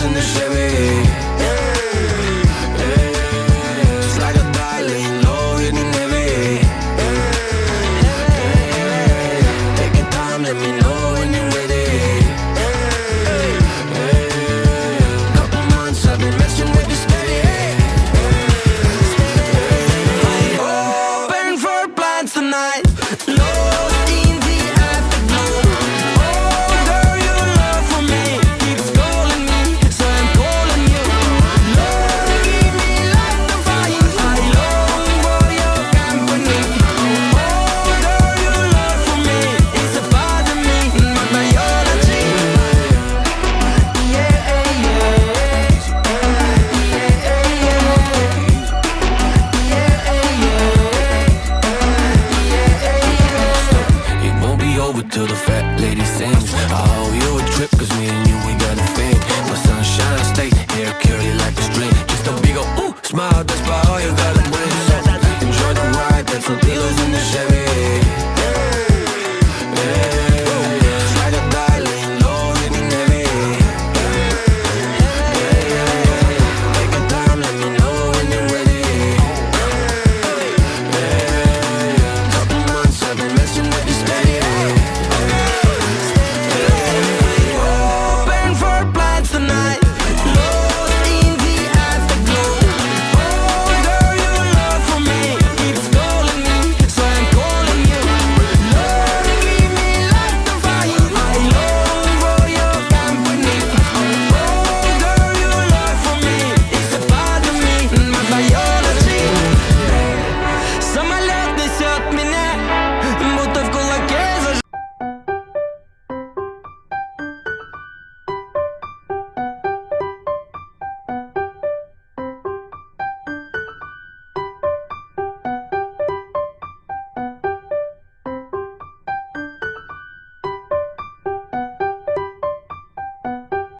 in the Chevy. till the fat lady sings. I owe you a trip cause me and you, we got a thing My sunshine, I stay here, curly like a string. Just a big ol' ooh, smile, that's about all you gotta bring So enjoy the ride, that's until in the Chevy.